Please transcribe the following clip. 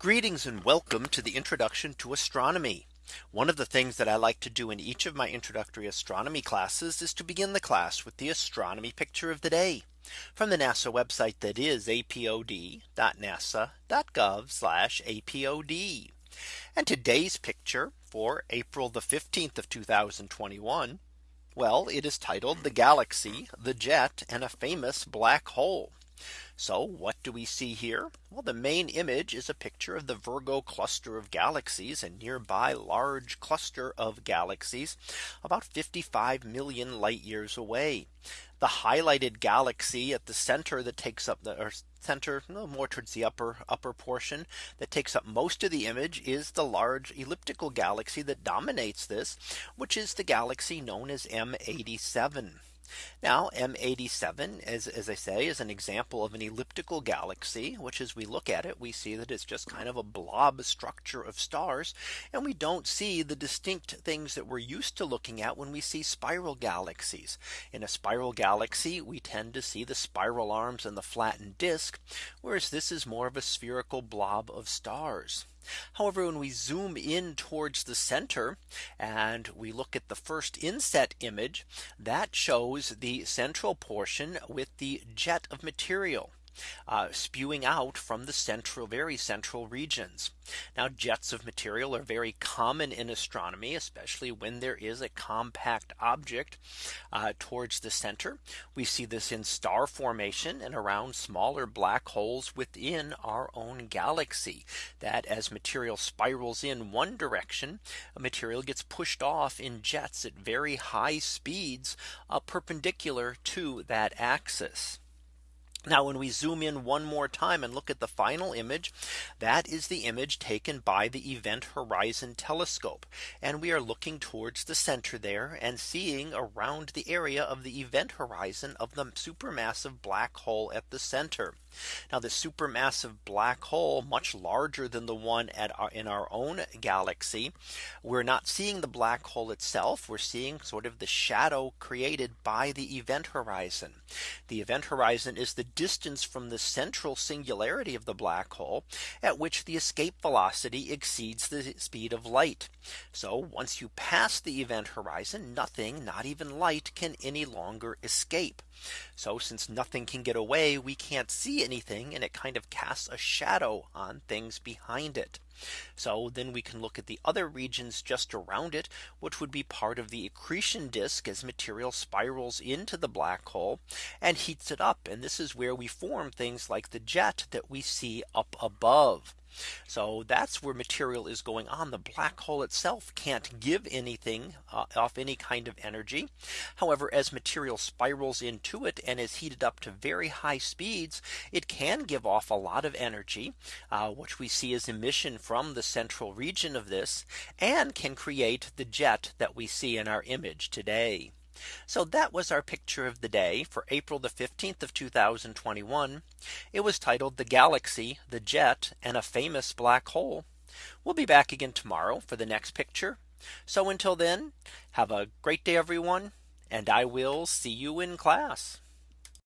Greetings and welcome to the introduction to astronomy. One of the things that I like to do in each of my introductory astronomy classes is to begin the class with the astronomy picture of the day from the NASA website that is apod.nasa.gov apod. And today's picture for April the 15th of 2021. Well, it is titled the galaxy, the jet and a famous black hole. So what do we see here? Well, the main image is a picture of the Virgo cluster of galaxies and nearby large cluster of galaxies about 55 million light years away. The highlighted galaxy at the center that takes up the center no, more towards the upper upper portion that takes up most of the image is the large elliptical galaxy that dominates this, which is the galaxy known as M87. Now M87 as, as I say is an example of an elliptical galaxy which as we look at it we see that it's just kind of a blob structure of stars and we don't see the distinct things that we're used to looking at when we see spiral galaxies in a spiral galaxy we tend to see the spiral arms and the flattened disk whereas this is more of a spherical blob of stars. However, when we zoom in towards the center and we look at the first inset image that shows the central portion with the jet of material uh, spewing out from the central very central regions. Now jets of material are very common in astronomy, especially when there is a compact object uh, towards the center. We see this in star formation and around smaller black holes within our own galaxy that as material spirals in one direction, material gets pushed off in jets at very high speeds uh, perpendicular to that axis. Now when we zoom in one more time and look at the final image, that is the image taken by the Event Horizon Telescope. And we are looking towards the center there and seeing around the area of the event horizon of the supermassive black hole at the center. Now the supermassive black hole much larger than the one at our, in our own galaxy. We're not seeing the black hole itself. We're seeing sort of the shadow created by the event horizon. The event horizon is the distance from the central singularity of the black hole at which the escape velocity exceeds the speed of light. So once you pass the event horizon, nothing, not even light can any longer escape. So since nothing can get away, we can't see anything and it kind of casts a shadow on things behind it. So then we can look at the other regions just around it, which would be part of the accretion disk as material spirals into the black hole and heats it up. And this is where we form things like the jet that we see up above. So that's where material is going on. The black hole itself can't give anything uh, off any kind of energy. However, as material spirals into it and is heated up to very high speeds, it can give off a lot of energy, uh, which we see as emission from the central region of this and can create the jet that we see in our image today. So that was our picture of the day for April the 15th of 2021. It was titled the galaxy, the jet and a famous black hole. We'll be back again tomorrow for the next picture. So until then, have a great day, everyone, and I will see you in class.